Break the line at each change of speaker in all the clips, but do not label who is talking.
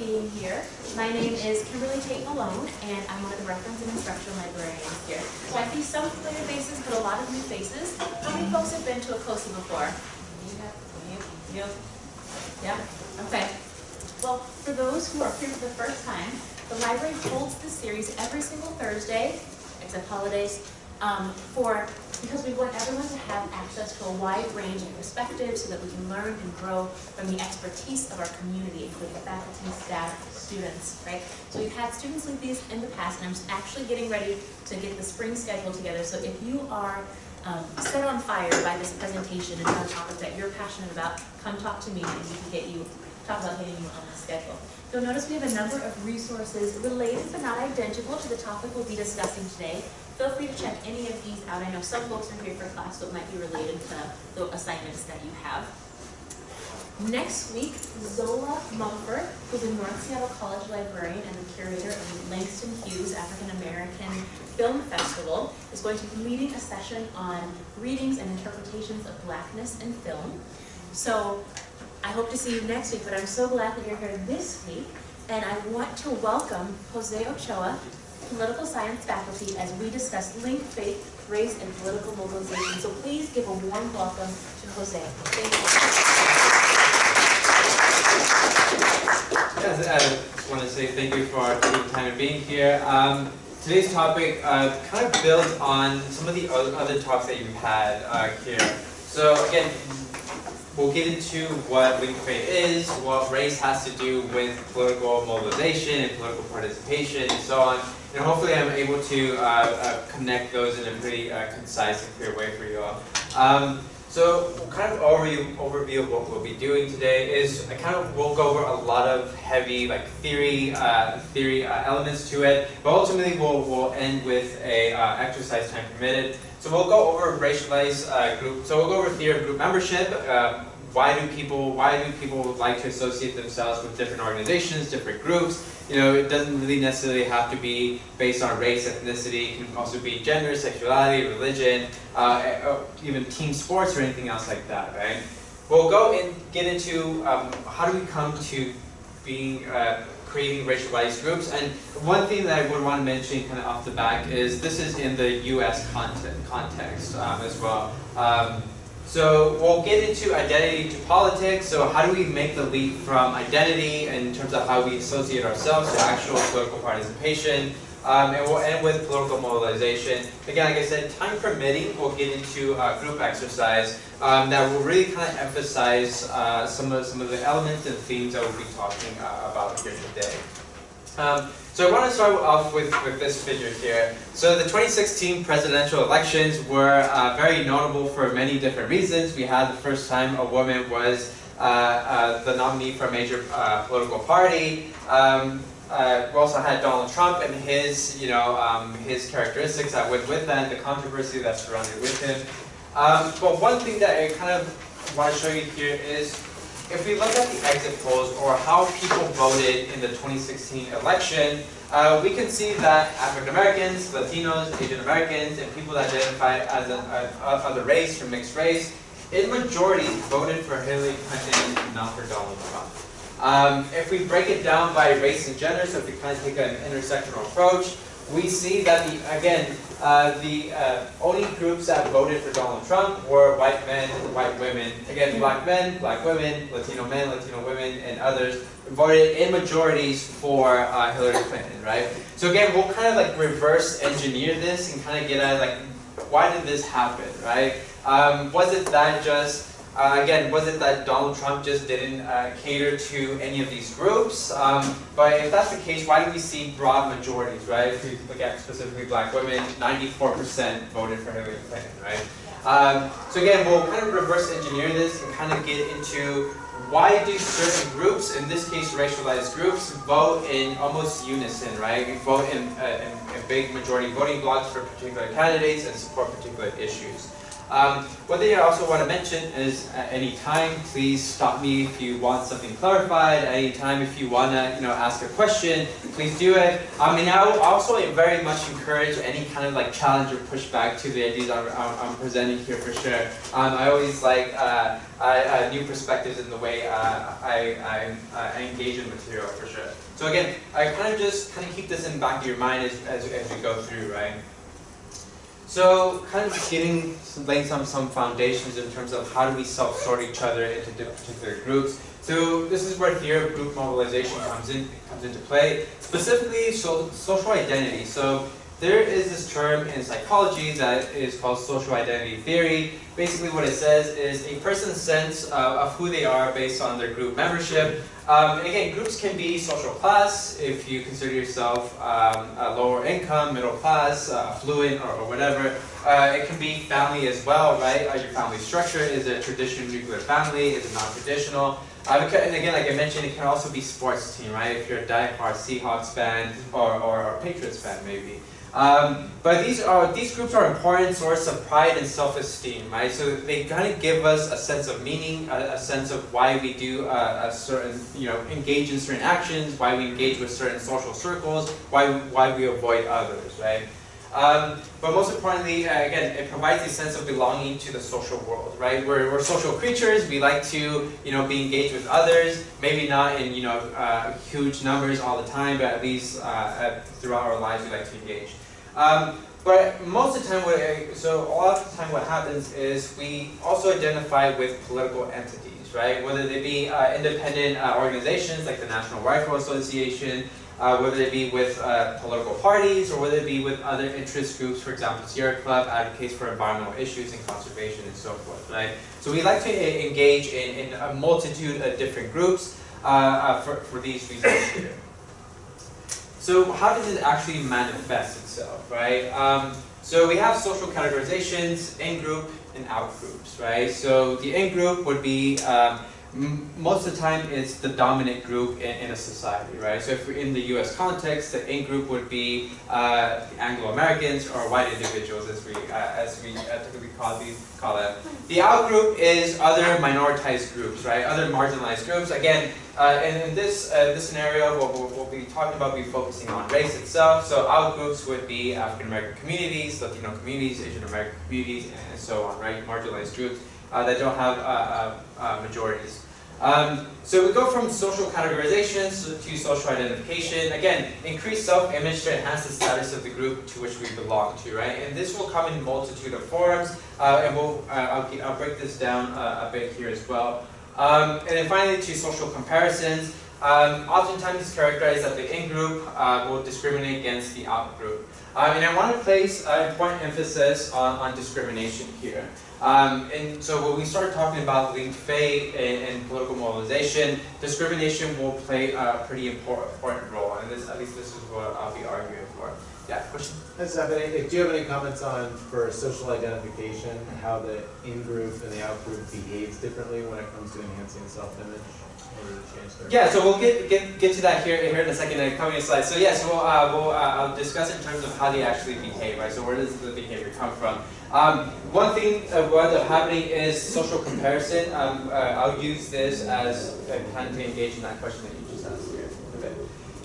being here. My name is Kimberly Tate Malone, and I'm one of the reference and instructional librarians here. So I see some familiar faces, but a lot of new faces. How many folks have been to a COSA before? You? Yeah? Okay. Well, for those who are here for the first time, the library holds this series every single Thursday, except holidays, um, for because we want everyone to have access to a wide range of perspectives so that we can learn and grow from the expertise of our community, including faculty, staff, students, right? So we've had students like these in the past, and I'm actually getting ready to get the spring schedule together. So if you are um, set on fire by this presentation and a topic that you're passionate about, come talk to me and we can get you, talk about getting you on the schedule. You'll notice we have a number of resources related but not identical to the topic we'll be discussing today. Feel free to check any of these out. I know some folks are here for class, so it might be related to the assignments that you have. Next week, Zola Mumford, who's a North Seattle College librarian and the curator of the Langston Hughes African American Film Festival, is going to be leading a session on readings and interpretations of blackness in film. So I hope to see you next week, but I'm so glad that you're here this week. And I want to welcome Jose Ochoa, political science faculty as we discuss link, fate, race, and political mobilization. So please give a warm welcome to Jose. Thank you.
Yes, I want to say thank you for taking time and being here. Um, today's topic uh, kind of builds on some of the other talks that you've had uh, here. So again, we'll get into what linked faith is, what race has to do with political mobilization and political participation and so on. And hopefully I'm able to uh, uh, connect those in a pretty uh, concise and clear way for you all. Um, so kind of overview, overview of what we'll be doing today is I kind of will go over a lot of heavy like theory uh, theory uh, elements to it, but ultimately we'll, we'll end with a uh, exercise time permitted. So we'll go over racialized group, so we'll go over theory of group membership, um, why do people why do people like to associate themselves with different organizations, different groups? You know, it doesn't really necessarily have to be based on race, ethnicity. It can also be gender, sexuality, religion, uh, uh even team sports or anything else like that, right? We'll go and get into um, how do we come to being uh, creating racialized groups. And one thing that I would want to mention kind of off the back is this is in the U.S. content, context um, as well. Um, so we'll get into identity to politics. So how do we make the leap from identity in terms of how we associate ourselves to actual political participation? Um, and we'll end with political mobilization. Again, like I said, time permitting, we'll get into a group exercise um, that will really kind of emphasize uh, some of some of the elements and themes that we'll be talking uh, about here today. Um, so I want to start off with, with this figure here. So the 2016 presidential elections were uh, very notable for many different reasons. We had the first time a woman was uh, uh, the nominee for a major uh, political party. Um, uh, we also had Donald Trump and his, you know, um, his characteristics that went with that, the controversy that surrounded with him. Um, but one thing that I kind of want to show you here is if we look at the exit polls or how people voted in the 2016 election, uh, we can see that African Americans, Latinos, Asian Americans, and people that identify as a, a race or mixed race, in majority voted for Hillary Clinton, and not for Donald Trump. Um, if we break it down by race and gender, so if we kind of take an intersectional approach, we see that, the, again, uh, the uh, only groups that voted for Donald Trump were white men, white women. Again, black men, black women, Latino men, Latino women, and others voted in majorities for uh, Hillary Clinton, right? So again, we'll kind of like reverse engineer this and kind of get at like, why did this happen, right? Um, was it that just uh, again, was it that Donald Trump just didn't uh, cater to any of these groups? Um, but if that's the case, why do we see broad majorities, right? If we look at specifically black women, 94% voted for Hillary Clinton, right? Um, so again, we'll kind of reverse engineer this and kind of get into why do certain groups, in this case racialized groups, vote in almost unison, right? We vote in, uh, in, in big majority voting blocks for particular candidates and support particular issues. Um, one thing I also want to mention is at any time, please stop me if you want something clarified. At any time, if you want to, you know, ask a question, please do it. I mean, I also very much encourage any kind of like challenge or pushback to the ideas I'm, I'm, presenting here for sure. Um, I always like uh, I, uh, new perspectives in the way uh, I, I, I engage in material for sure. So again, I kind of just kind of keep this in the back of your mind as, as, as we go through, right? So kind of just getting, laying some, some foundations in terms of how do we self-sort each other into particular groups. So this is where here group mobilization comes in comes into play, specifically so, social identity. So there is this term in psychology that is called social identity theory. Basically what it says is a person's sense uh, of who they are based on their group membership. Um, again, groups can be social class if you consider yourself um, a lower income, middle class, uh, affluent, or, or whatever. Uh, it can be family as well, right? Uh, your family structure, is it a traditional nuclear family, is it non-traditional? Uh, and again, like I mentioned, it can also be sports team, right? If you're a die-hard Seahawks fan or, or, or Patriots fan, maybe. Um, but these are these groups are important source of pride and self-esteem, right? So they kind of give us a sense of meaning, a, a sense of why we do a, a, certain, you know, engage in certain actions, why we engage with certain social circles, why why we avoid others, right? Um, but most importantly, uh, again, it provides a sense of belonging to the social world, right? We're, we're social creatures. We like to, you know, be engaged with others. Maybe not in, you know, uh, huge numbers all the time, but at least uh, throughout our lives, we like to engage. Um, but most of the time, what, so a lot of the time what happens is we also identify with political entities, right? Whether they be uh, independent uh, organizations like the National Rifle Association, uh, whether it be with uh, political parties, or whether it be with other interest groups, for example, Sierra Club advocates for environmental issues and conservation and so forth, right? So we like to engage in, in a multitude of different groups uh, uh, for, for these reasons here. So how does it actually manifest itself, right? Um, so we have social categorizations, in-group and out-groups, right? So the in-group would be, um, most of the time it's the dominant group in, in, a society, right? So if we're in the US context, the in-group would be uh, Anglo-Americans or white individuals as we, uh, as we uh, typically call, these, call it. The out-group is other minoritized groups, right? Other marginalized groups. Again, uh, in this, uh, this scenario, what we'll, we'll, be talking about, be focusing on race itself. So out groups would be African American communities, Latino communities, Asian American communities, and so on, right? Marginalized groups uh, that don't have uh, uh, uh, majorities. Um, so we go from social categorizations to social identification. Again, increase self-image to enhance the status of the group to which we belong to, right? And this will come in multitude of forms, and we'll, I'll, I'll, break this down a bit here as well. Um, and then finally to social comparisons. Um, oftentimes it's characterized that the in-group uh, will discriminate against the out-group. Um, and I want to place an important emphasis on, on discrimination here. Um, and so when we start talking about linked fate and, and, political mobilization, discrimination will play a pretty important, important role, and this, at least this is what I'll be arguing for. Yeah, question?
Any, do you have any comments on, for social identification, how the in-group and the out-group behaves differently when it comes to enhancing self-image?
Yeah, so we'll get, get get to that here here in a second in the coming slides. So yes, we'll uh, we'll uh, I'll discuss in terms of how they actually behave, right? So where does the behavior come from? Um, one thing uh, what up happening is social comparison. Um, uh, I'll use this as a kind to engage in that question that you just asked here a bit.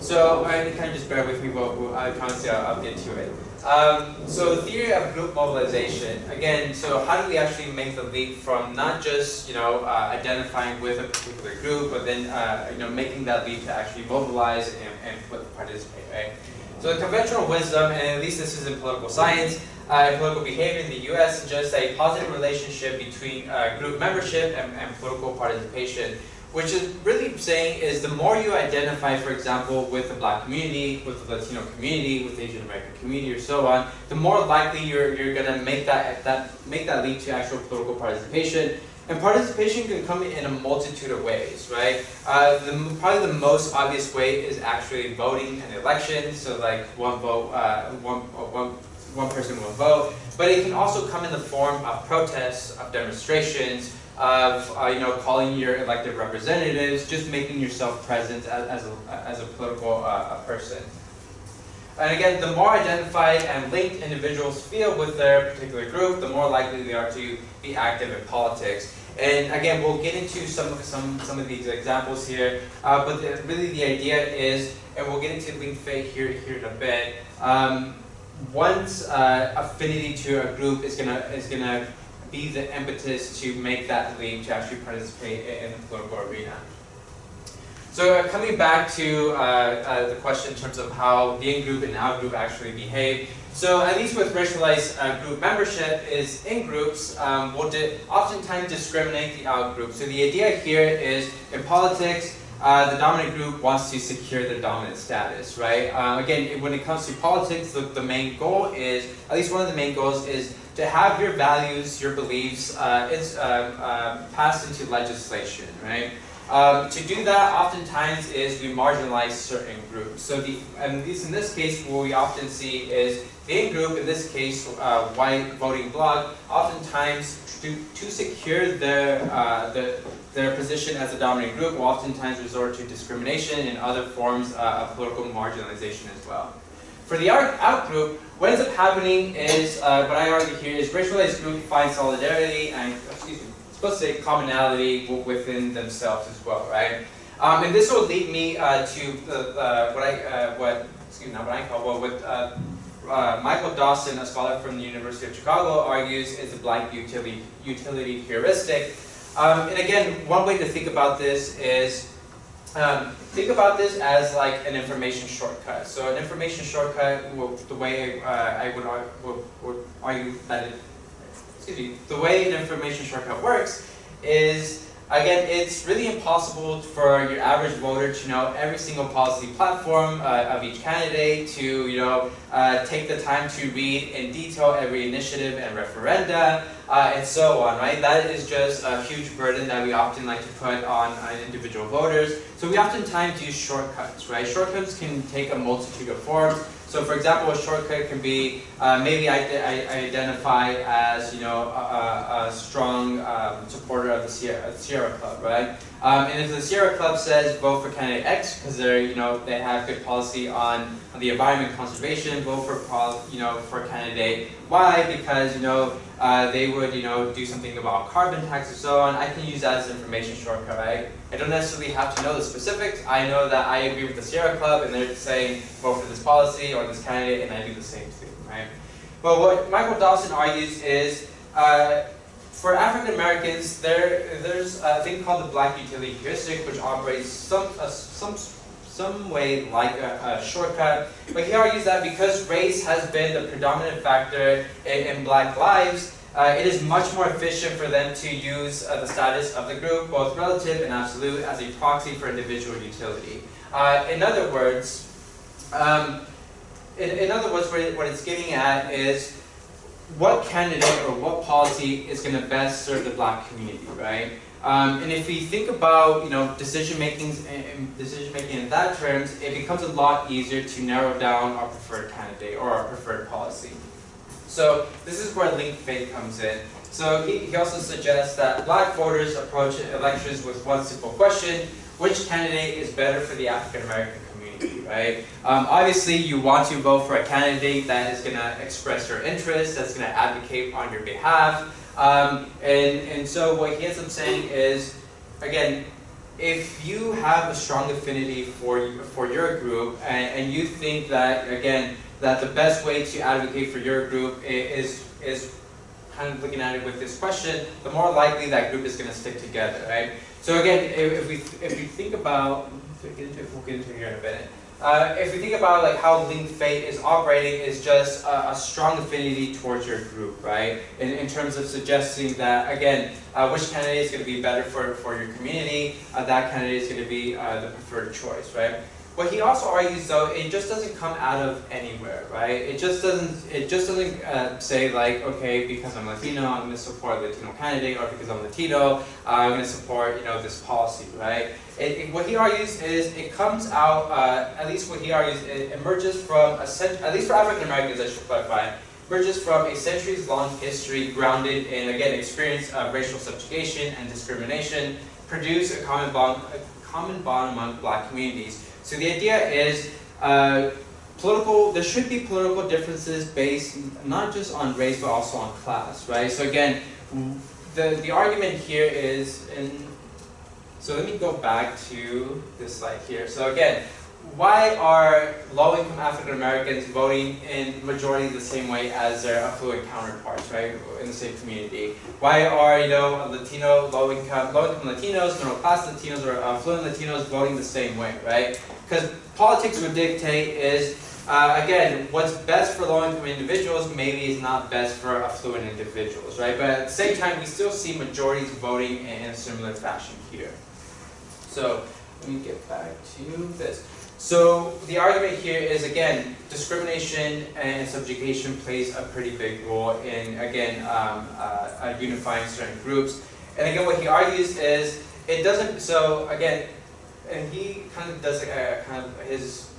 So I kind of just bear with me, but I promise you I'll, I'll get to it. Um, so the theory of group mobilization, again, so how do we actually make the leap from not just, you know, uh, identifying with a particular group, but then, uh, you know, making that leap to actually mobilize and, and participate, right? So the conventional wisdom, and at least this is in political science, uh, political behavior in the US, suggests a positive relationship between uh, group membership and, and political participation which is really saying is the more you identify, for example, with the black community, with the Latino community, with the Asian American community, or so on, the more likely you're, you're going to make that, that, make that lead to actual political participation. And participation can come in a multitude of ways, right? Uh, the, probably the most obvious way is actually voting in elections, so like one vote, uh, one, one, one person, one vote. But it can also come in the form of protests, of demonstrations, of uh, you know calling your elected representatives, just making yourself present as, as, a, as a political uh, person. And again, the more identified and linked individuals feel with their particular group, the more likely they are to be active in politics. And again, we'll get into some some some of these examples here, uh, but the, really the idea is, and we'll get into linked fate here here in a bit. Um, uh, affinity to a group is gonna is gonna be the impetus to make that leap to actually participate in the political arena. So uh, coming back to uh, uh, the question in terms of how the in-group and out-group actually behave. So at least with racialized uh, group membership is in-groups um, will oftentimes discriminate the out-group. So the idea here is in politics, uh, the dominant group wants to secure their dominant status, right? Um, again, when it comes to politics, the, the main goal is, at least one of the main goals is to have your values, your beliefs uh, it's, uh, passed into legislation, right? Um, to do that, oftentimes, is we marginalize certain groups. So the, and this, in this case, what we often see is the in-group, in this case, uh, white voting bloc, oftentimes to, to secure their, uh, the, their position as a dominant group will oftentimes resort to discrimination and other forms uh, of political marginalization as well. For the out group, what ends up happening is, uh, what I argue here is racialized groups find solidarity and, excuse me, supposed to say commonality within themselves as well, right? Um, and this will lead me uh, to uh, what I, uh, what, excuse me, not what I call, well, what uh, uh, Michael Dawson, a scholar from the University of Chicago, argues is the black utility, utility heuristic. Um, and again, one way to think about this is, um, think about this as like an information shortcut. So an information shortcut, well, the way uh, I would, would, would argue that it excuse me, the way an information shortcut works is, again, it's really impossible for your average voter to know every single policy platform uh, of each candidate, to you know uh, take the time to read in detail every initiative and referenda, uh, and so on, right? That is just a huge burden that we often like to put on uh, individual voters. So we oftentimes use shortcuts, right? Shortcuts can take a multitude of forms. So for example, a shortcut can be uh, maybe I, I, identify as you know a, a strong um, supporter of the Sierra, Sierra Club, right? Um, and if the Sierra Club says vote for candidate X because they're you know they have good policy on, on the environment conservation, vote for you know for candidate Y because you know uh, they would you know do something about carbon tax and so on. I can use that as an information shortcut, right? I don't necessarily have to know the specifics. I know that I agree with the Sierra Club and they're saying vote for this policy or this candidate, and I do the same thing, right? But what Michael Dawson argues is. Uh, for African Americans, there there's a thing called the black utility heuristic, which operates some uh, some some way like a, a, shortcut. But he argues that because race has been the predominant factor in, in black lives, uh, it is much more efficient for them to use uh, the status of the group, both relative and absolute, as a proxy for individual utility. Uh, in other words, um, in, in other words, what, what it's getting at is what candidate or what policy is going to best serve the black community, right? Um, and if we think about you know decision making decision making in that terms, it becomes a lot easier to narrow down our preferred candidate or our preferred policy. So this is where linked fate comes in. So he, he also suggests that black voters approach elections with one simple question, which candidate is better for the African American right? Um, obviously, you want to vote for a candidate that is going to express your interests, that's going to advocate on your behalf. Um, and, and so what he ends up saying is, again, if you have a strong affinity for, for your group and, and you think that, again, that the best way to advocate for your group is, is kind of looking at it with this question, the more likely that group is going to stick together, right? So again, if, we, if we think about get into, we'll get into here in a minute. Uh, if we think about like how linked fate is operating is just a, a, strong affinity towards your group, right? In, in terms of suggesting that, again, uh, which candidate is going to be better for, for your community, uh, that candidate is going to be uh, the preferred choice, right? What he also argues though, it just doesn't come out of anywhere, right? It just doesn't, it just doesn't uh, say like, okay, because I'm Latino, I'm going to support a Latino candidate, or because I'm Latino, uh, I'm going to support, you know, this policy, right? It, it, what he argues is it comes out, uh, at least what he argues, it emerges from, a at least for African Americans, I should clarify, emerges from a centuries-long history grounded in, again, experience of racial subjugation and discrimination, produce a common bond, a common bond among black communities. So the idea is, uh, political, there should be political differences based not just on race but also on class, right? So again, the, the argument here is, in, so let me go back to this slide here. So again, why are low-income African Americans voting in majority the same way as their affluent counterparts, right, in the same community? Why are you know Latino, low-income, low-income Latinos, middle-class Latinos, or affluent Latinos voting the same way, right? Because politics would dictate is uh, again, what's best for low-income individuals maybe is not best for affluent individuals, right? But at the same time, we still see majorities voting in a similar fashion here. So let me get back to this. So the argument here is again, discrimination and subjugation plays a pretty big role in again um, uh, unifying certain groups. And again, what he argues is it doesn't. So again, and he kind of does a, kind of his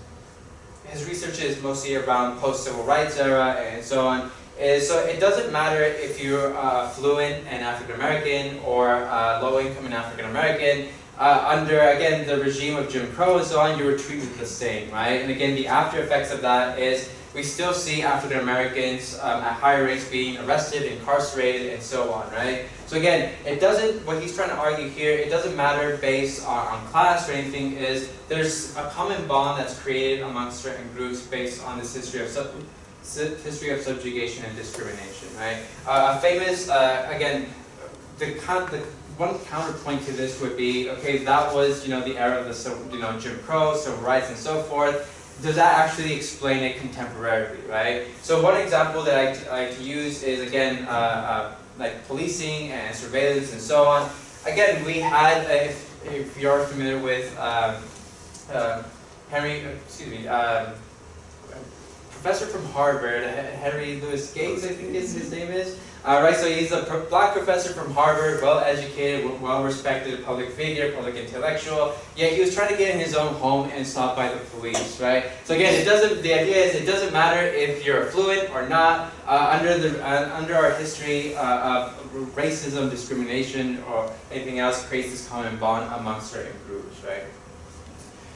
his research is mostly around post-civil rights era and so on. Is so it doesn't matter if you're uh, fluent and African American or uh, low income and African American. Uh, under again the regime of Jim Crow and so on, you were treated the same, right? And again, the after effects of that is we still see African Americans um, at higher rates being arrested, incarcerated, and so on, right? So again, it doesn't, what he's trying to argue here, it doesn't matter based on, on class or anything, is there's a common bond that's created amongst certain groups based on this history of sub, history of subjugation and discrimination, right? Uh, a famous, uh, again, the, the one counterpoint to this would be, okay, that was, you know, the era of the, you know, Jim Crow, civil rights, and so forth. Does that actually explain it contemporarily, right? So one example that I, I use is, again, uh, uh, like policing and surveillance and so on. Again, we had, uh, if, if you're familiar with um, uh, Henry, excuse me, um, professor from Harvard, Henry Louis Gates, I think is, his name is. Uh, right, so he's a black professor from Harvard, well-educated, well-respected public figure, public intellectual. Yet he was trying to get in his own home and stopped by the police, right? So again, it doesn't. The idea is it doesn't matter if you're affluent or not. Uh, under the uh, under our history uh, of racism, discrimination, or anything else creates this common bond among certain groups, right?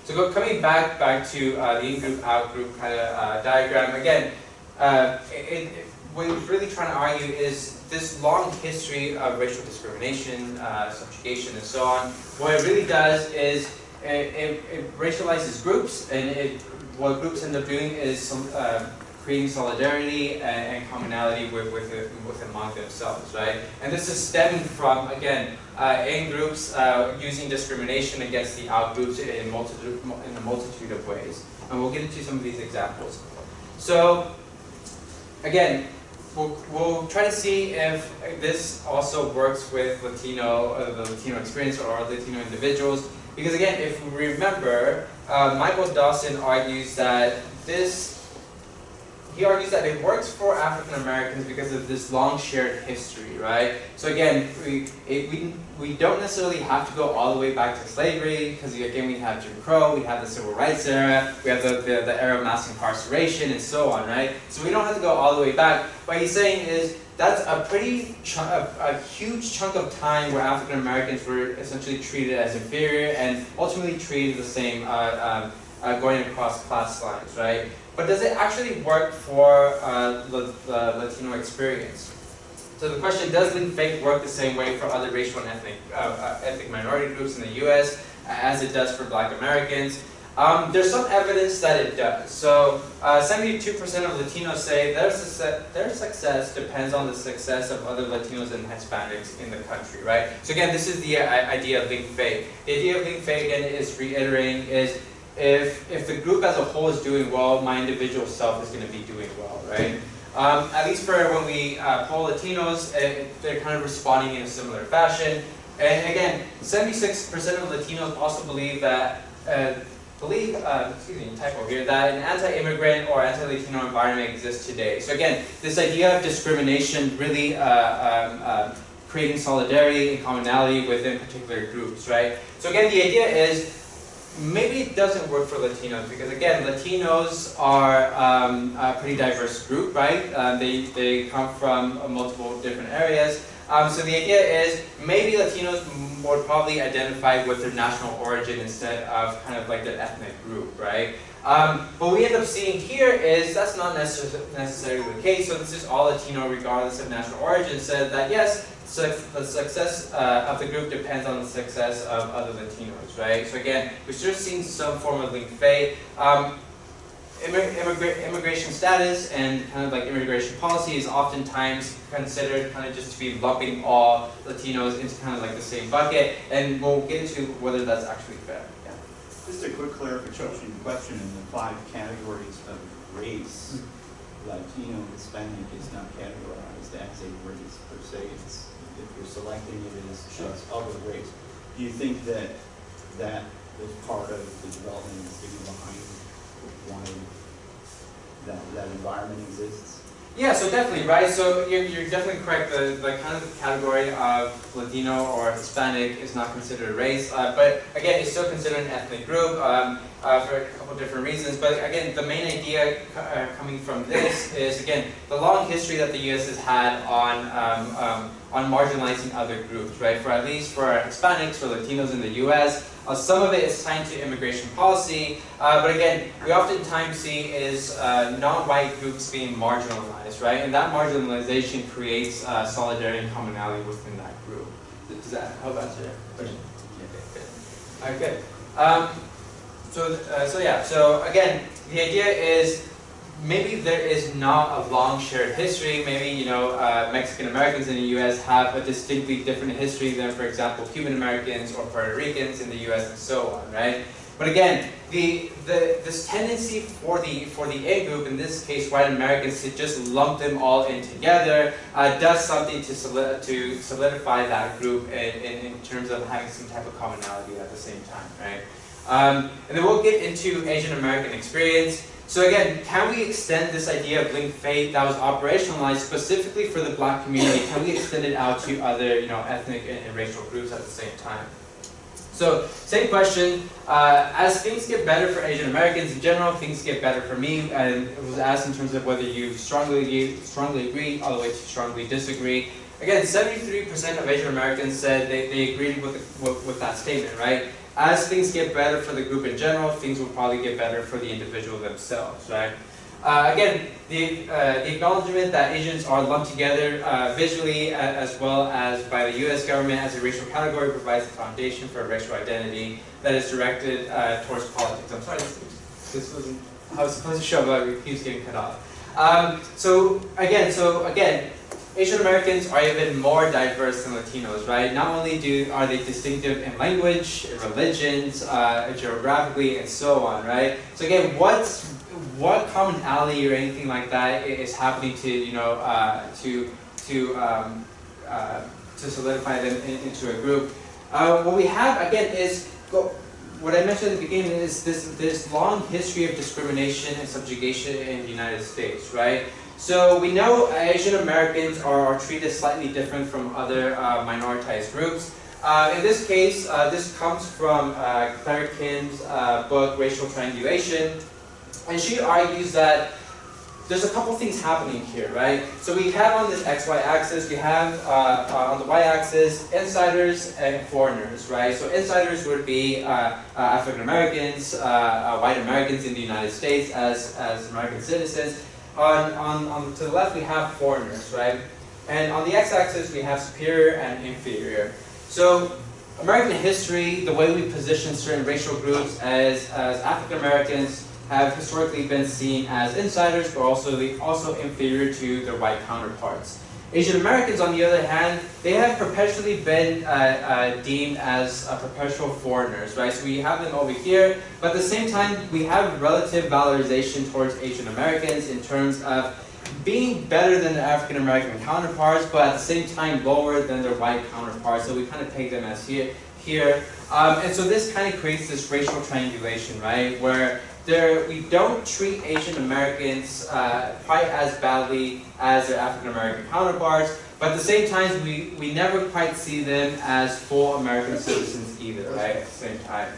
So go, coming back back to uh, the in-group, out-group kind of uh, diagram again. It, it, what he's really trying to argue is this long history of racial discrimination, uh, subjugation, and so on. What it really does is it, it, it racializes groups, and it, what groups end up doing is some, uh, creating solidarity and, and commonality with, with, with among themselves, right? And this is stemming from, again, uh, in groups uh, using discrimination against the out groups in, multitude, in a multitude of ways. And we'll get into some of these examples. So, again, We'll, we'll try to see if this also works with Latino, uh, the Latino experience or Latino individuals. Because again, if we remember, uh, Michael Dawson argues that this he argues that it works for African Americans because of this long shared history, right? So again, we, it, we, we don't necessarily have to go all the way back to slavery, because again, we have Jim Crow, we have the Civil Rights era, we have the, the, the era of mass incarceration, and so on, right? So we don't have to go all the way back. What he's saying is, that's a pretty, a, a, huge chunk of time where African Americans were essentially treated as inferior and ultimately treated the same uh, um, uh, going across class lines, right? But does it actually work for uh, the, the, Latino experience? So the question, does link fate work the same way for other racial and ethnic, uh, uh ethnic minority groups in the US as it does for black Americans? Um, there's some evidence that it does. So 72% uh, of Latinos say their success, their success depends on the success of other Latinos and Hispanics in the country, right? So again, this is the uh, idea of link fate. The idea of link fate, again, is reiterating is if, if the group as a whole is doing well, my individual self is going to be doing well, right? Um, at least for when we uh, poll Latinos, uh, they're kind of responding in a similar fashion. And again, 76% of Latinos also believe that, uh, believe, uh, excuse me, typo here, that an anti-immigrant or anti-Latino environment exists today. So again, this idea of discrimination really uh, um, um, creating solidarity and commonality within particular groups, right? So again, the idea is maybe it doesn't work for Latinos because again, Latinos are um, a pretty diverse group, right? Uh, they, they come from uh, multiple different areas. Um, so the idea is maybe Latinos would probably identify with their national origin instead of kind of like their ethnic group, right? Um, what we end up seeing here is that's not necess- necessarily the case. So this is all Latino regardless of national origin. Said that yes, suc the success uh, of the group depends on the success of other Latinos, right? So again, we're still seeing some form of link fate. Um, immi- immigra- immigration status and kind of like immigration policy is oftentimes considered kind of just to be lumping all Latinos into kind of like the same bucket, and we'll get into whether that's actually fair. Yeah.
Just a quick clarification question in the five categories of race, Latino, Hispanic is not categorized as a race per se. It's, if you're selecting it as as other race. Do you think that that was part of the development and thinking behind why that, that environment exists?
Yeah, so definitely, right? So you're, you're definitely correct. The, the kind of category of Latino or Hispanic is not considered a race, uh, but again, it's still considered an ethnic group um, uh, for a couple different reasons. But again, the main idea uh, coming from this is again the long history that the U.S. has had on um, um, on marginalizing other groups, right? For at least for Hispanics, for Latinos in the U.S. Uh, some of it is tied to immigration policy, uh, but again, we oftentimes see is uh, non-white groups being marginalized, right? And that marginalization creates uh, solidarity and commonality within that group. Does that help answer your question? Okay, good. All right, good. Um, so, uh, so yeah, so again, the idea is maybe there is not a long shared history. Maybe you know uh, Mexican Americans in the U.S. have a distinctly different history than, for example, Cuban Americans or Puerto Ricans in the U.S. and so on, right? But again, the, the this tendency for the for the A group, in this case, white Americans, to just lump them all in together, uh, does something to solid, to solidify that group in, in, in terms of having some type of commonality at the same time, right? Um, and then we'll get into Asian American experience. So again, can we extend this idea of linked fate that was operationalized specifically for the black community? Can we extend it out to other, you know, ethnic and, and racial groups at the same time? So, same question. Uh, as things get better for Asian Americans in general, things get better for me. And it was asked in terms of whether you strongly strongly agree, all the way to strongly disagree. Again, 73% of Asian Americans said they, they agreed with, the, with, with that statement, right? As things get better for the group in general, things will probably get better for the individual themselves, right? Uh, again, the, uh, the acknowledgement that Asians are lumped together uh, visually a- as well as by the U.S. government as a racial category provides the foundation for a racial identity that is directed uh, towards politics. I'm sorry, this, wasn't I was supposed to show, but it keeps getting cut off. Um, so again, so again, Asian Americans are even more diverse than Latinos, right? Not only do are they distinctive in language, in religions, uh, geographically, and so on, right? So again, what's what commonality or anything like that is happening to you know uh, to to um, uh, to solidify them in, into a group? Uh, what we have again is go, what I mentioned at the beginning is this this long history of discrimination and subjugation in the United States, right? So we know Asian Americans are, treated slightly different from other uh, minoritized groups. Uh, in this case, uh, this comes from uh, Claire Kim's uh, book, Racial Triangulation. And she argues that there's a couple things happening here, right? So we have on this XY axis, we have uh, uh, on the Y axis insiders and foreigners, right? So insiders would be African Americans, white Americans in the United States as, as American citizens. On, on, on to the left, we have foreigners, right? And on the x-axis, we have superior and inferior. So American history, the way we position certain racial groups as, as African Americans have historically been seen as insiders, but also also inferior to their white counterparts. Asian Americans, on the other hand, they have perpetually been uh, uh, deemed as perpetual foreigners, right? So we have them over here, but at the same time, we have relative valorization towards Asian Americans in terms of being better than their African American counterparts, but at the same time lower than their white counterparts. So we kind of take them as here. here. Um, and so this kind of creates this racial triangulation, right? Where there, we don't treat Asian Americans uh, quite as badly as their African American counterparts, but at the same time, we, we never quite see them as full American citizens either, right? At the same time.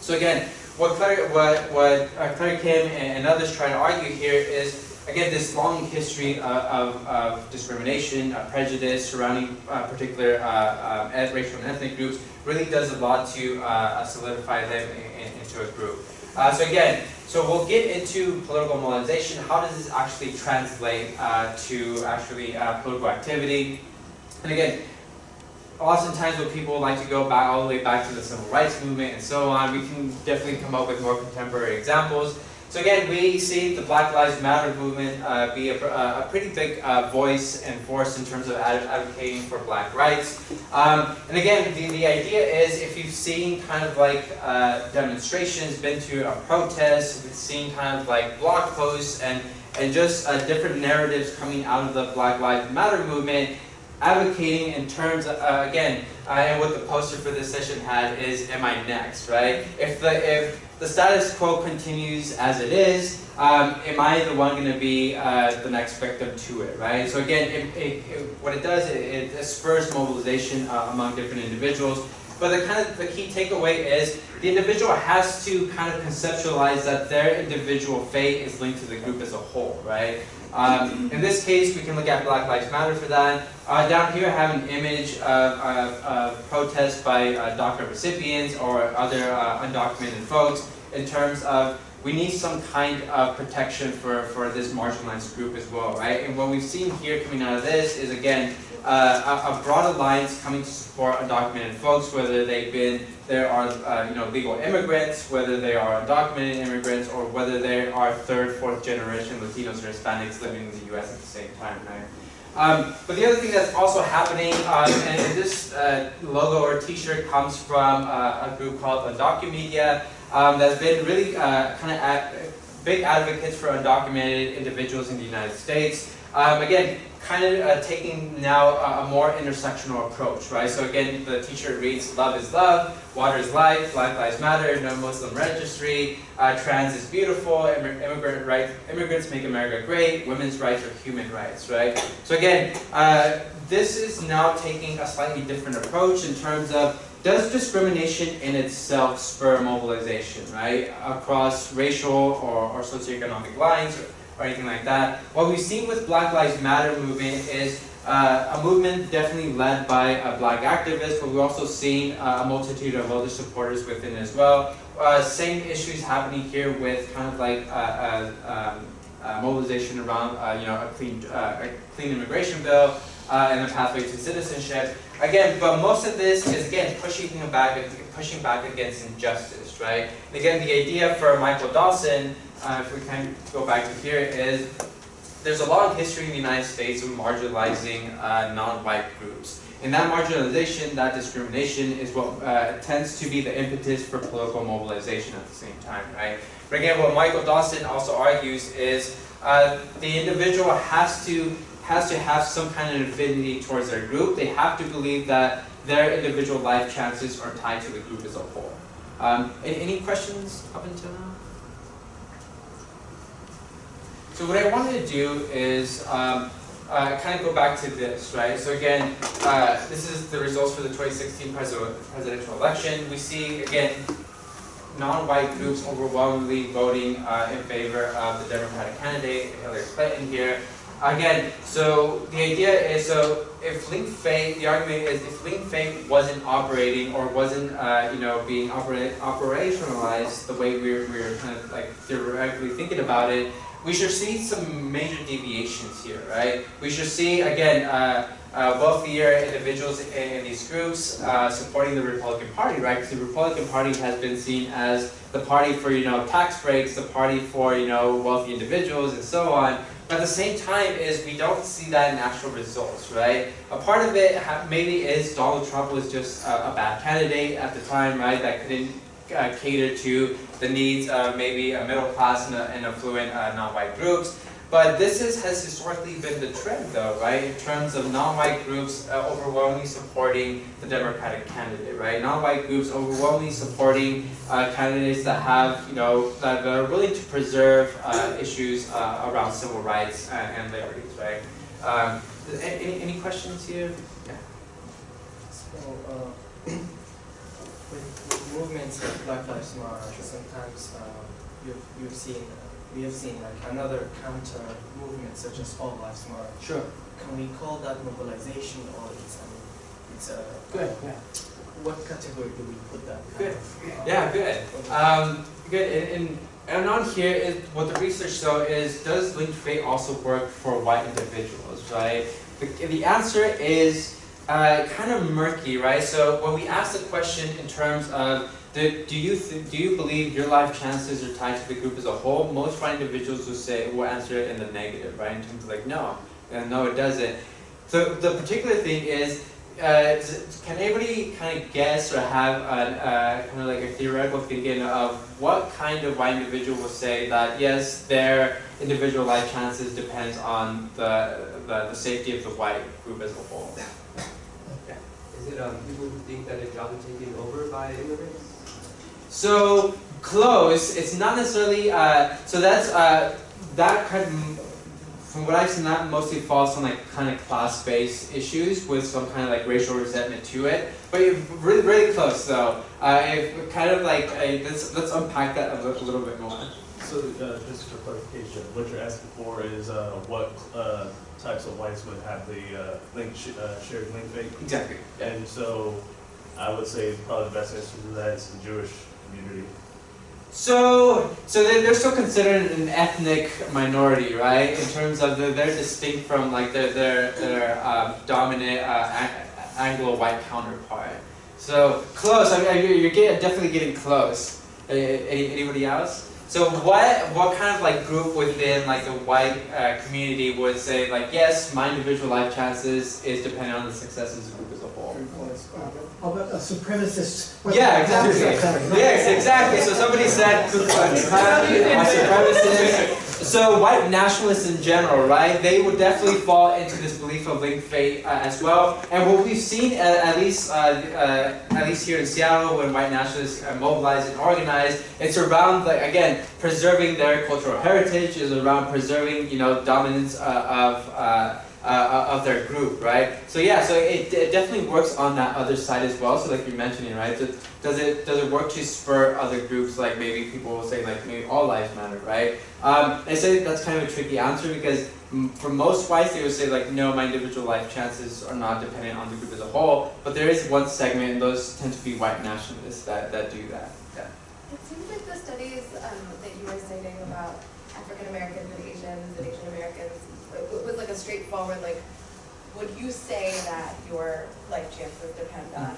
So again, what Claire, what, what uh, Claire Kim and, others try to argue here is, again, this long history of, of, of discrimination, uh, prejudice surrounding uh, particular uh, um, racial and ethnic groups really does a lot to uh, solidify them in, in- into a group. Uh, so again, so we'll get into political mobilization. How does this actually translate uh, to actually uh, political activity? And again, oftentimes when people like to go back all the way back to the civil rights movement and so on, we can definitely come up with more contemporary examples. So again, we see the Black Lives Matter movement uh, be a, a pretty big uh, voice and force in terms of ad- advocating for black rights. Um, and again, the, the idea is if you've seen kind of like uh, demonstrations, been to a protest, seen kind of like blog posts and, and just uh, different narratives coming out of the Black Lives Matter movement, advocating in terms of, uh, again, and what the poster for this session had is, am I next, right? If the, if the status quo continues as it is, um, am I the one going to be uh, the next victim to it, right? So again, it, it, it, what it does, it, it spurs mobilization uh, among different individuals. But the kind of the key takeaway is the individual has to kind of conceptualize that their individual fate is linked to the group as a whole, right? Um, in this case, we can look at Black Lives Matter for that. Uh, down here, I have an image of, of, of protest by uh, DACA recipients or other uh, undocumented folks in terms of we need some kind of protection for, for this marginalized group as well, right? And what we've seen here coming out of this is, again, uh, a, a broad alliance coming to support undocumented folks, whether they've been, there are, uh, you know, legal immigrants, whether they are undocumented immigrants, or whether they are third, fourth generation Latinos or Hispanics living in the U.S. at the same time, right? Um, but the other thing that's also happening, um, and, this uh, logo or T-shirt comes from uh, a group called Undocumedia, um, that's been really uh, kind of big advocates for undocumented individuals in the United States. Um, again, kind of uh, taking now a, a more intersectional approach, right? So again, the T-shirt reads, "Love is love, water is life, Black Lives Matter, no Muslim registry, uh, trans is beautiful, immig- immigrant rights, immigrants make America great, women's rights are human rights, right? So again, uh, this is now taking a slightly different approach in terms of does discrimination in itself spur mobilization, right, across racial or, or socioeconomic lines or, or anything like that? What we've seen with Black Lives Matter movement is uh, a movement definitely led by a black activist, but we've also seen uh, a multitude of other supporters within as well. Uh, same issues happening here with kind of like uh, uh, um, uh, mobilization around you know a clean a clean immigration bill and a pathway to citizenship. Again, but most of this is again pushing back pushing back against injustice, right? And again, the idea for Michael Dawson, uh, if we can go back to here, is there's a long history in the United States of marginalizing uh, non-white groups. And that marginalization, that discrimination is what uh, tends to be the impetus for political mobilization at the same time, right? But again, what Michael Dawson also argues is uh, the individual has to has to have some kind of affinity towards their group. They have to believe that their individual life chances are tied to the group as a whole. Um, any, any questions up until now? So what I wanted to do is um, uh, kind of go back to this, right? So again, uh, this is the results for the 2016 presidential election. We see, again, non-white groups overwhelmingly voting uh, in favor of the Democratic candidate, Hillary Clinton here. Again, so the idea is, so if link fate, the argument is if link fate wasn't operating or wasn't, uh, you know, being opera- operationalized the way we were, we were kind of like directly thinking about it, we should see some major deviations here, right? We should see, again, uh, uh, wealthier individuals in, in these groups uh, supporting the Republican Party, right? Because the Republican Party has been seen as the party for, you know, tax breaks, the party for, you know, wealthy individuals and so on. But at the same time is we don't see that in actual results, right? A part of it maybe is Donald Trump was just a, a bad candidate at the time, right? That couldn't uh, cater to the needs of maybe a middle class and, and affluent uh, non-white groups. But this is, has historically been the trend, though, right? In terms of non-white groups uh, overwhelmingly supporting the Democratic candidate, right? Non-white groups overwhelmingly supporting uh, candidates that have, you know, that are willing to preserve uh, issues uh, around civil rights and, liberties, right? Um, any, any questions here? Yeah.
So, uh, with, movements like Black Lives Matter, sometimes uh, you've, you've seen we have seen like another counter movement such as All Lives Matter.
Sure.
Can we call that mobilization or it's an, it's a
Good. Yeah.
what category do we put that?
Good. Yeah, good. Um, good. And, and, and on here is what the research show is: Does linked fate also work for white individuals? Right. The, the answer is uh, kind of murky, right? So when we ask the question in terms of do, do you do you believe your life chances are tied to the group as a whole? Most white individuals will say will answer it in the negative, right? In terms of like no, and no, it doesn't. So the particular thing is uh, can anybody kind of guess or have an, uh, kind of like a theoretical thinking of what kind of white individual will say that yes, their individual life chances depends on the, the, the safety of the white group as a whole?
Is it um, people who think that their jobs are taken over by immigrants?
So close. It's not necessarily. Uh, so that's uh, that kind of, from what I've seen, that mostly falls on like kind of class-based issues with some kind of like racial resentment to it. But you're really, really close though. Uh, if kind of like uh, let's let's unpack that a little, a little bit more.
So, uh, just for clarification, what you're asking for is, uh, what, uh, types of whites would have the, uh, link, sh- uh, shared link fate?
Exactly.
And so, I would say probably the best answer to that is the Jewish community.
So, so they're, they're still considered an ethnic minority, right? In terms of the, they're distinct from like their their their um, dominant uh, Anglo-white counterpart. So close. I mean, you're, getting, definitely getting close. Any, anybody else? So what what kind of like group within like the white uh, community would say like yes, my individual life chances is dependent on the success of the group as a whole?
About a supremacist?
Yeah, exactly. Yes, exactly. So somebody said. So white nationalists in general, right? They would definitely fall into this belief of linked fate uh, as well. And what we've seen, uh, at least uh, uh, at least here in Seattle, when white nationalists are mobilized and organized, it's around like again preserving their cultural heritage, is around preserving you know dominance uh, of. Uh, uh, of their group, right? So yeah, so it, it definitely works on that other side as well. So like you're mentioning, right? Does, does it does it work to spur other groups? Like maybe people will say like maybe all lives matter, right? Um, I say that's kind of a tricky answer because for most whites they would say like no, my individual life chances are not dependent on the group as a whole. But there is one segment, and those tend to be white nationalists that, that do that. Yeah.
It seems like the studies um, that you were citing about African Americans and Asians and Asian Americans, it it was like a straightforward, like, would you say that your life chances depend on?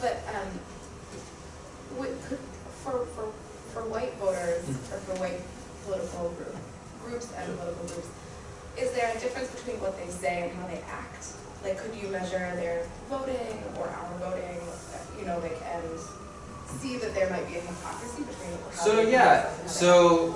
But, um, would, could, for, for, for white voters, or for white political group, groups and political groups, is there a difference between what they say and how they act? Like, could you measure their voting or our voting, you know, like, and see that there might be a hypocrisy between how
So yeah, so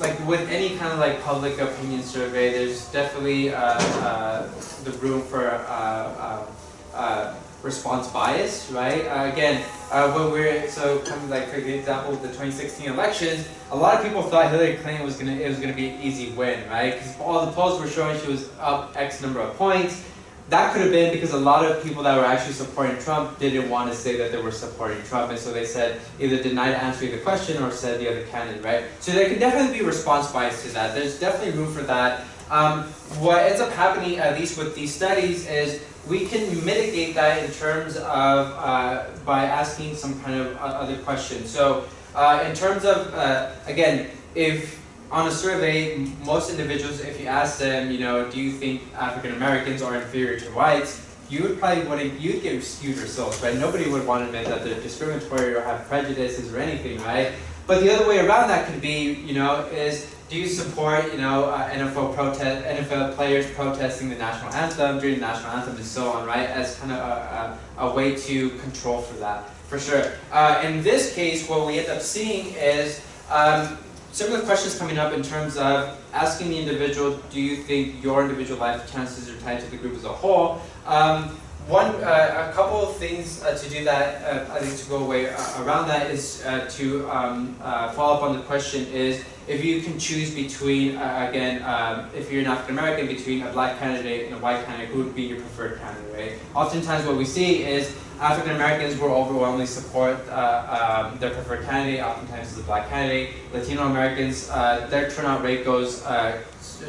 like with any kind of like public opinion survey, there's definitely uh, uh, the room for uh, uh, uh, response bias, right? Uh, again, uh, when we're so kind of like for the example the 2016 elections, a lot of people thought Hillary Clinton was gonna it was gonna be an easy win, right? Because all the polls were showing she was up X number of points. That could have been because a lot of people that were actually supporting Trump didn't want to say that they were supporting Trump, and so they said either denied answering the question or said the other candidate, right? So there could definitely be response bias to that. There's definitely room for that. Um, what ends up happening, at least with these studies, is we can mitigate that in terms of uh, by asking some kind of other questions. So uh, in terms of uh, again, if on a survey, most individuals, if you ask them, you know, do you think African Americans are inferior to whites? You would probably wouldn't, you'd get skewed results, right? Nobody would want to admit that they're discriminatory or have prejudices or anything, right? But the other way around that could be, you know, is do you support, you know, uh, NFL protest, NFL players protesting the national anthem during the national anthem and so on, right? As kind of a, a, a way to control for that, for sure. Uh, in this case, what we end up seeing is um, similar questions coming up in terms of asking the individual, do you think your individual life chances are tied to the group as a whole? Um, one, uh, a couple of things uh, to do that, uh, I think to go away around that is to um, follow up on the question is if you can choose between, again, um, if you're an African American, between a black candidate and a white candidate, who would be your preferred candidate, right? Oftentimes what we see is African Americans will overwhelmingly support uh, um, their preferred candidate, oftentimes it's a black candidate. Latino Americans, uh, their turnout rate goes uh,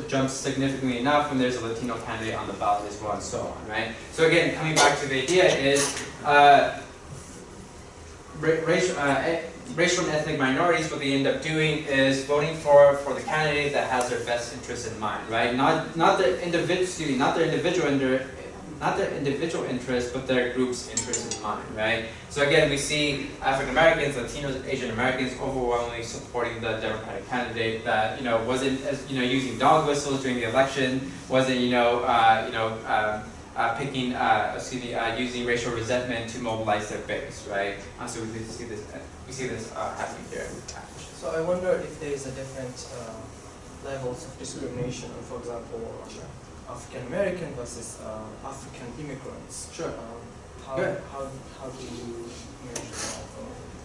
jumps significantly enough when there's a Latino candidate on the ballot as well, and so on, right? So again, coming back to the idea is uh, racial, uh, racial and ethnic minorities, what they end up doing is voting for, for the candidate that has their best interests in mind, right? Not, not their individual, me, not their individual, inter- not their individual interests, but their group's interests in mind, right? So again, we see African Americans, Latinos, Asian Americans overwhelmingly supporting the Democratic candidate that, you know, wasn't, as, you know, using dog whistles during the election, wasn't, you know, uh, you know, um, uh, picking, uh, excuse me, uh, using racial resentment to mobilize their base, right? Uh, so we see this, we see this uh, happening here.
So I wonder if there is a different uh, levels of discrimination, for example, on African American versus uh, African immigrants.
Sure.
Um, how,
Good.
how, how do you measure that?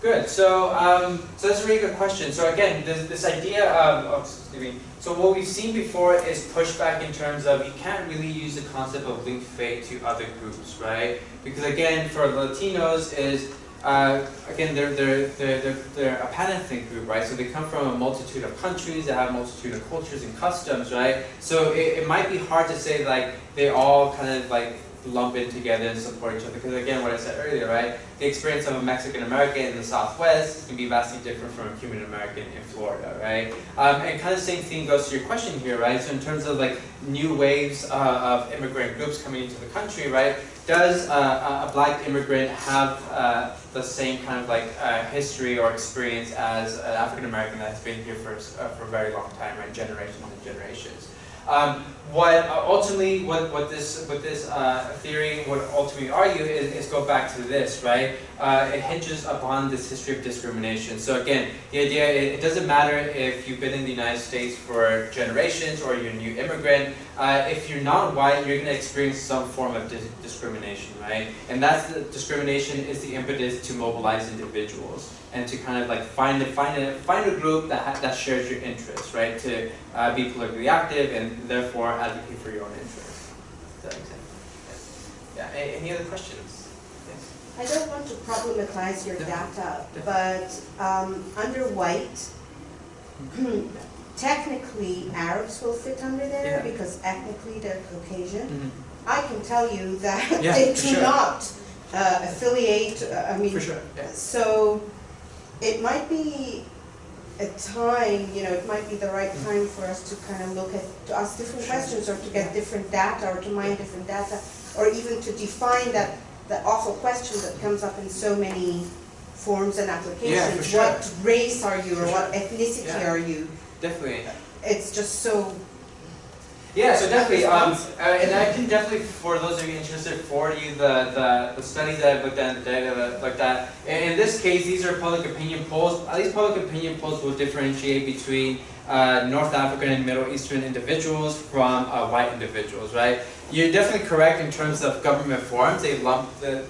Good. So, um, so that's a really good question. So again, this, this idea of, of excuse me. So what we've seen before is pushback in terms of you can't really use the concept of linked fate to other groups, right? Because again, for Latinos is uh, again they're, they're they're they're a pan-ethnic group, right? So they come from a multitude of countries, they have a multitude of cultures and customs, right? So it, it might be hard to say like they all kind of like lump in together and support each other. Because again, what I said earlier, right? The experience of a Mexican American in the Southwest can be vastly different from a Cuban American in Florida, right? Um, and kind of same thing goes to your question here, right? So in terms of like new waves uh, of immigrant groups coming into the country, right? Does uh, a black immigrant have uh, the same kind of like uh, history or experience as an African American that has been here for, uh, for a very long time, right? Generations and generations. Um, what uh, ultimately, what, what this, what this uh, theory would ultimately argue is, is go back to this, right? Uh, it hinges upon this history of discrimination. So again, the idea, it, it doesn't matter if you've been in the United States for generations or you're a new immigrant, uh, if you're not white, you're going to experience some form of dis- discrimination, right? And that's the discrimination is the impetus to mobilize individuals and to kind of like find a, find a, find a group that, ha- that shares your interests, right? To uh, be politically active and therefore advocate for your own interests. Does that make sense? Yeah, A- any other questions? Yes.
I don't want to problematize your
Yeah.
data, but um, under white, technically Arabs will fit under there
Yeah.
because ethnically they're Caucasian.
Mhm.
I can tell you that
Yeah,
they do
sure.
not uh, affiliate, uh, I mean,
For sure, yeah.
so it might be a time, you know, it might be the right
Mm.
time for us to kind of look at, to ask different questions or to get different data or to mine different data or even to define that, that awful question that comes up in so many forms and applications.
Yeah, sure.
What race are you or what ethnicity
Yeah.
are you?
Definitely.
It's just so,
Yeah, so definitely, um, uh, and I can definitely, for those of you interested, forward you the, the, the studies that I've looked at, and the data that I've looked at. And in this case, these are public opinion polls. At least public opinion polls will differentiate between uh, North African and Middle Eastern individuals from uh, white individuals, right? You're definitely correct in terms of government forums. They lump, the,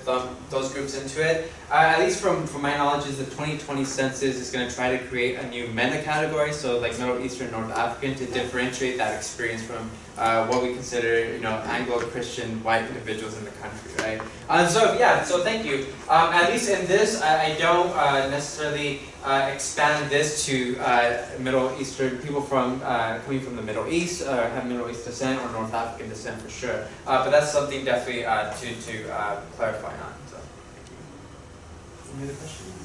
those groups into it. Uh, at least from, from my knowledge, is the 2020 census is going to try to create a new meta category, so like Middle Eastern, North African, to differentiate that experience from uh, what we consider, you know, Anglo-Christian white individuals in the country, right? Um, so yeah, so thank you. Um, at least in this, I, I don't uh, necessarily uh, expand this to uh, Middle Eastern people from uh, coming from the Middle East, uh, have Middle East descent or North African descent for sure. Uh, but that's something definitely uh, to to uh, clarify on. So. Any other questions?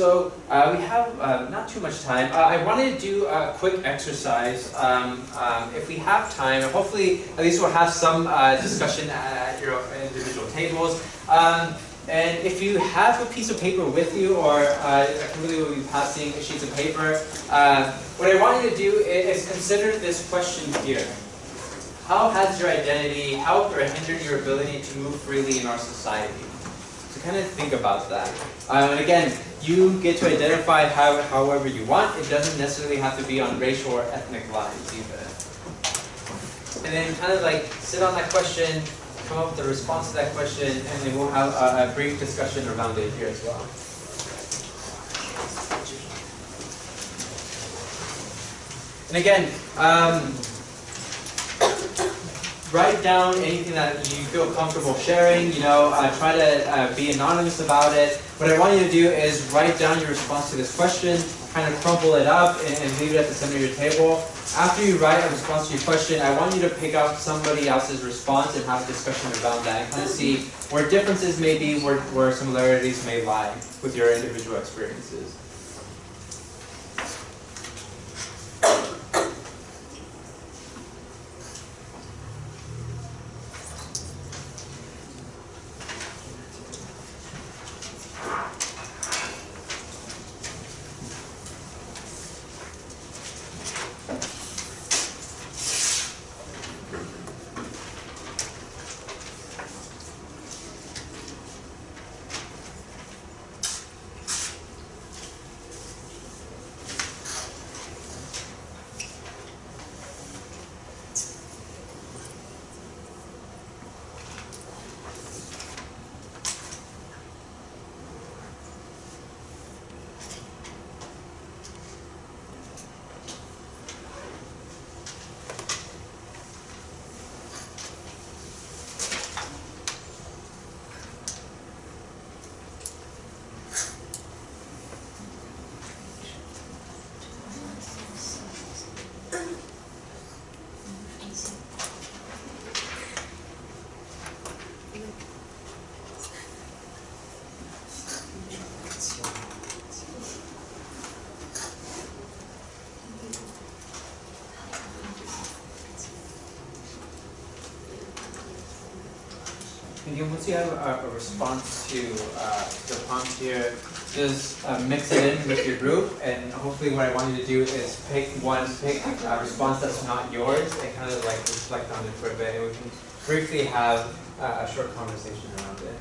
So uh, we have uh, not too much time. Uh, I wanted to do a quick exercise. Um, um, if we have time, hopefully at least we'll have some uh, discussion at your individual tables. Um, and if you have a piece of paper with you, or uh, Kimberly will be passing sheets of paper, uh, what I want you to do is, consider this question here. How has your identity helped or hindered your ability to move freely in our society? So kind of think about that. Uh, and again, you get to identify how, however you want. It doesn't necessarily have to be on racial or ethnic lines either. And then kind of like sit on that question, come up with a response to that question, and then we'll have a, a brief discussion around it here as well. And again, um, write down anything that you feel comfortable sharing, you know, uh, try to uh, be anonymous about it. What I want you to do is write down your response to this question, kind of crumple it up and, and leave it at the center of your table. After you write a response to your question, I want you to pick out somebody else's response and have a discussion around that and kind of see where differences may be, where, where similarities may lie with your individual experiences. And Again, once you have a, a response to uh, the prompt here, just uh, mix it in with your group, and hopefully what I want you to do is pick one, pick a response that's not yours, and kind of like reflect on it for a bit, and we can briefly have uh, a short conversation around it.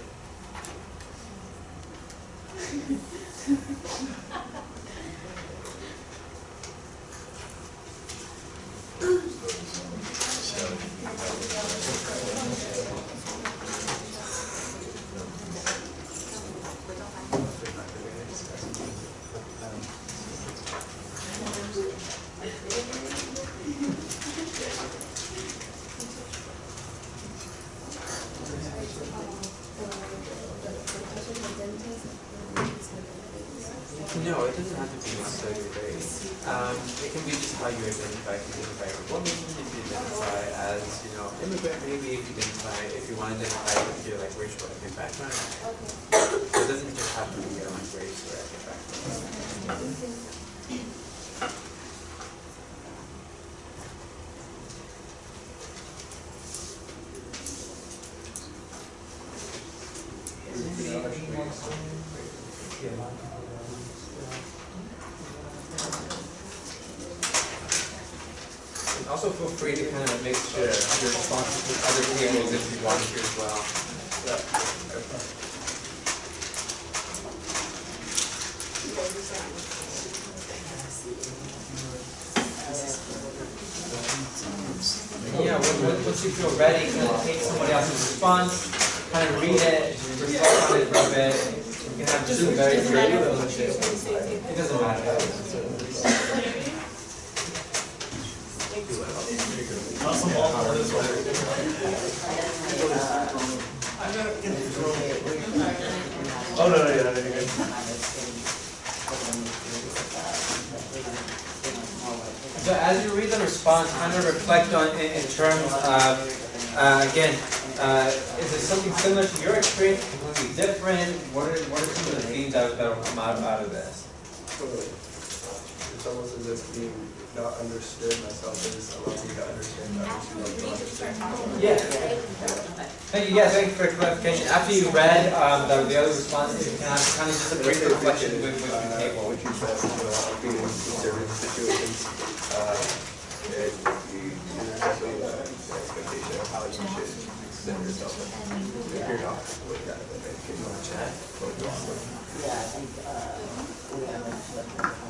No, it doesn't have to be necessarily a race. Um, it can be just how you identify. If you identify as a woman, if you identify as, you know, immigrant, maybe if you identify, if you want to identify with your like racial or ethnic background. So it doesn't just have to be around race or ethnic background. And also feel free to kind of mix your, your responses if you want to as well. Yeah, once you feel ready, of take somebody else's response, kind of read it, reflect on it for a bit. You can have two very creative relationships. It doesn't matter.
Oh, no, no, yeah, no, you're good.
So as you read the response, kind of reflect on in, in terms of, uh, again, uh, is it something similar to your experience, completely different? What are, what are some of the themes that, that will come out, out of this?
Totally. It's almost as if being not understood myself is allowing me to understand others who don't understand.
Yeah. Thank you, yeah, thank you for clarification. After you read, um, the, the other responses, you can have kind of just a brief reflection with, with the table.
What you said, you know, being in certain situations, uh, you, uh, expectation of how you should yourself. If you're not with that, can chat, but you're awkward.
Yeah, I think, uh, we have a flip of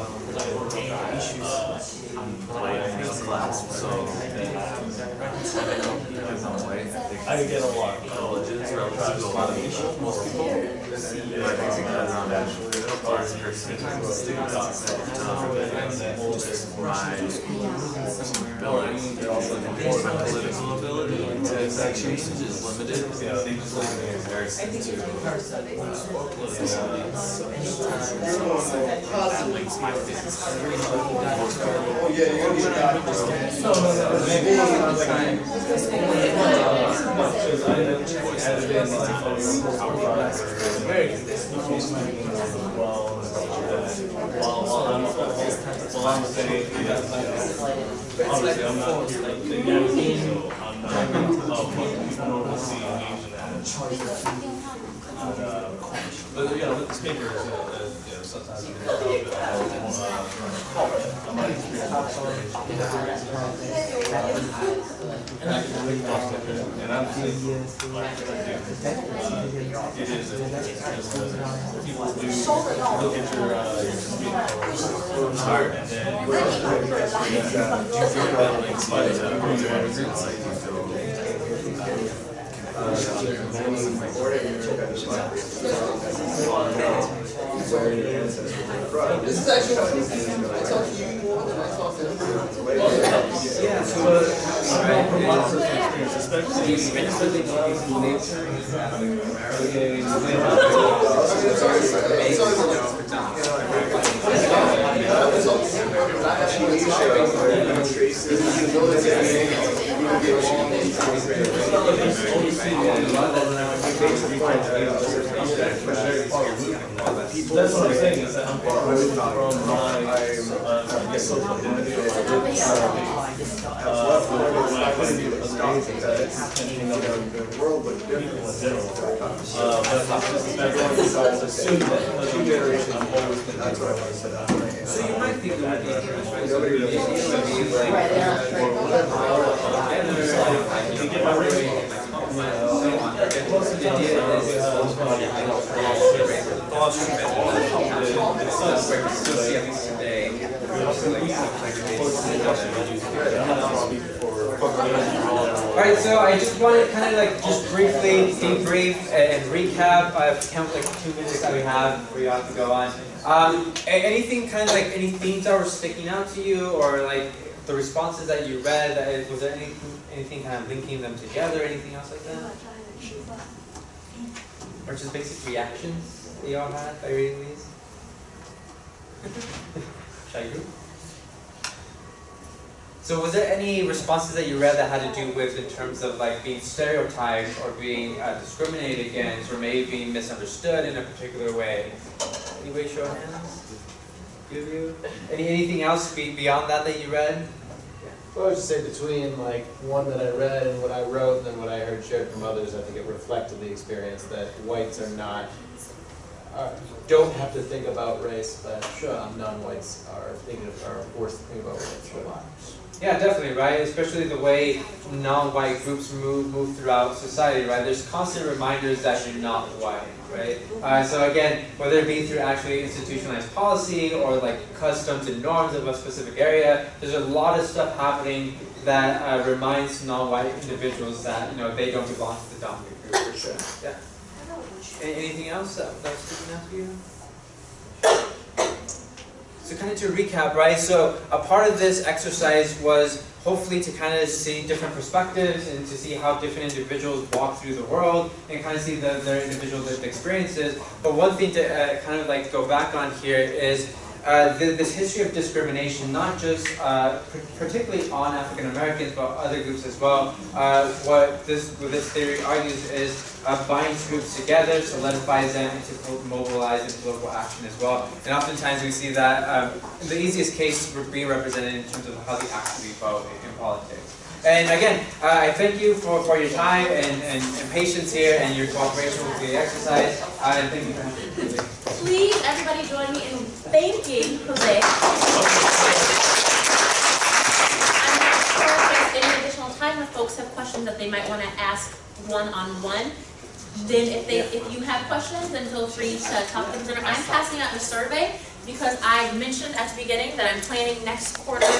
being
I think.
I I get a lot of colleges, try to a lot of people, most people. Yeah, I think because a first person students, um, then my also my political ability is limited. Just at me to, political. That links my physics.
Yeah, you're gonna be a
I'm, saying, yeah, obviously I'm not like the Yankee, so I'm not, uh, people normally see in uh, But, you know, the speakers, you know, uh, you know, sometimes you uh, I might Look at your, and then.
This is actually I talked to you more than I talked to him.
Yeah, so, uh, from my personal experience, That's what I'm saying, is that I'm away from my, social that the world, in general. Uh, but everyone decides to assume that the two generations. That's I said.
So you might think it would be interesting, maybe it would be like,
To get my rating.
most of the idea is, still see at least today. Alright, so I just want to kind of like just briefly debrief and recap, I count like two minutes that we have you have to go on. Um, anything kind of like, any themes that were sticking out to you or like the responses that you read, uh, was there anything, anything kind of linking them together, anything else like that? Or just basic reactions that y'all had by reading these? Should? So was there any responses that you read that had to do with in terms of like being stereotyped or being uh, discriminated against or maybe being misunderstood in a particular way? Anybody show of hands? Of you? Any, anything else be, beyond that that you read?
Well, I would just say between like one that I read and what I wrote and then what I heard shared from others, I think it reflected the experience that whites are not, are, don't have to think about race, but um, non-whites are thinking of, are forced to think about race a lot.
Yeah, definitely, right? Especially the way non-white groups move move throughout society, right? There's constant reminders that you're not white, right? Uh, so again, whether it be through actually institutionalized policy or like customs and norms of a specific area, there's a lot of stuff happening that uh, reminds non-white individuals that you know they don't belong to the dominant group for sure. Yeah. Anything else that that was sticking out to you? So kind of to recap, right? So a part of this exercise was hopefully to kind of see different perspectives and to see how different individuals walk through the world and kind of see the, their individual lived experiences. But one thing to uh, kind of like go back on here is uh, th this history of discrimination, not just uh, particularly on African Americans, but other groups as well. Uh, what this what this theory argues is uh, binds groups together, solidifies them, and mobilize into political action as well. And oftentimes we see that um, the easiest case being represented in terms of how they actually vote in politics. And again, uh, I thank you for, for your time and, and, and patience here and your cooperation with the exercise. Uh, thank you for.
Please, everybody join me in thanking Jose. I'm not sure if there's any additional time if folks have questions that they might want to ask one-on-one. Then if they, if you have questions, then feel free to talk to them. I'm passing out the survey because I mentioned at the beginning that I'm planning next quarter